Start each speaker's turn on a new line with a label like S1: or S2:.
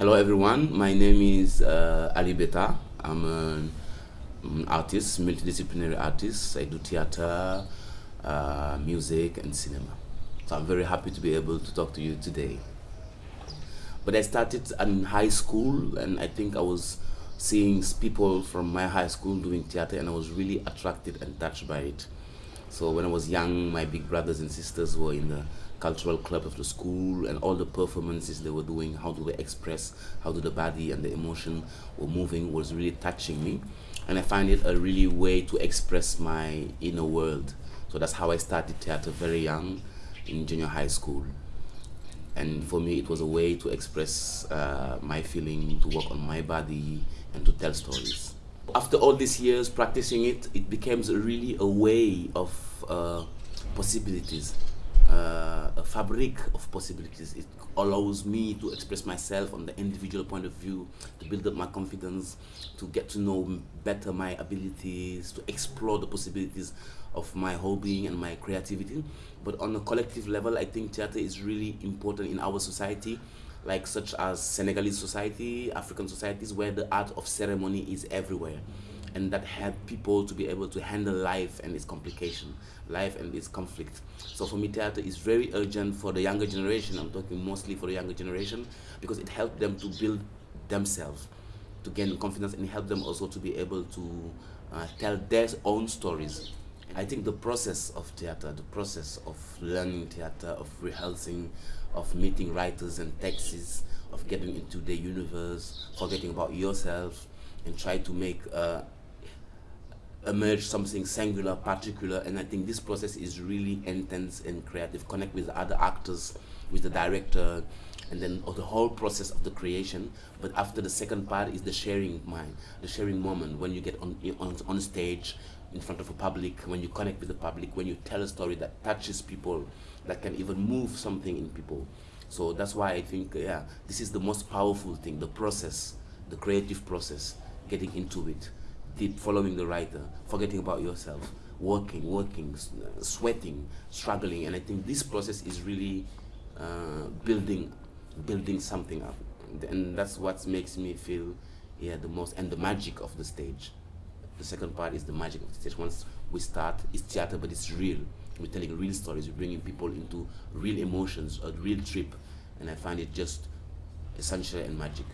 S1: Hello everyone, my name is uh, Ali Beta. I'm an, an artist, multidisciplinary artist. I do theater, uh, music and cinema. So I'm very happy to be able to talk to you today. But I started in high school and I think I was seeing people from my high school doing theater and I was really attracted and touched by it. So when I was young, my big brothers and sisters were in the cultural club of the school and all the performances they were doing, how do they express, how do the body and the emotion were moving was really touching me. And I find it a really way to express my inner world. So that's how I started theater very young in junior high school. And for me, it was a way to express uh, my feeling, to work on my body, and to tell stories. After all these years practicing it, it becomes really a way of uh, possibilities uh, a fabric of possibilities. It allows me to express myself on the individual point of view, to build up my confidence, to get to know better my abilities, to explore the possibilities of my whole being and my creativity. But on a collective level, I think theater is really important in our society like such as Senegalese society, African societies, where the art of ceremony is everywhere and that help people to be able to handle life and its complication, life and its conflict. So for me, theater is very urgent for the younger generation. I'm talking mostly for the younger generation because it helps them to build themselves, to gain confidence and help them also to be able to uh, tell their own stories. I think the process of theater, the process of learning theater, of rehearsing, of meeting writers and texts, of getting into the universe, forgetting about yourself, and try to make uh, emerge something singular, particular, and I think this process is really intense and creative. Connect with other actors, with the director, and then the whole process of the creation. But after the second part is the sharing mind, the sharing moment when you get on, on, on stage in front of a public, when you connect with the public, when you tell a story that touches people, that can even move something in people. So that's why I think, yeah, this is the most powerful thing, the process, the creative process, getting into it deep following the writer, forgetting about yourself, working, working, sweating, struggling. And I think this process is really uh, building, building something up. And that's what makes me feel, yeah, the most, and the magic of the stage. The second part is the magic of the stage. Once we start, it's theater, but it's real. We're telling real stories, we're bringing people into real emotions, a real trip. And I find it just essential and magic.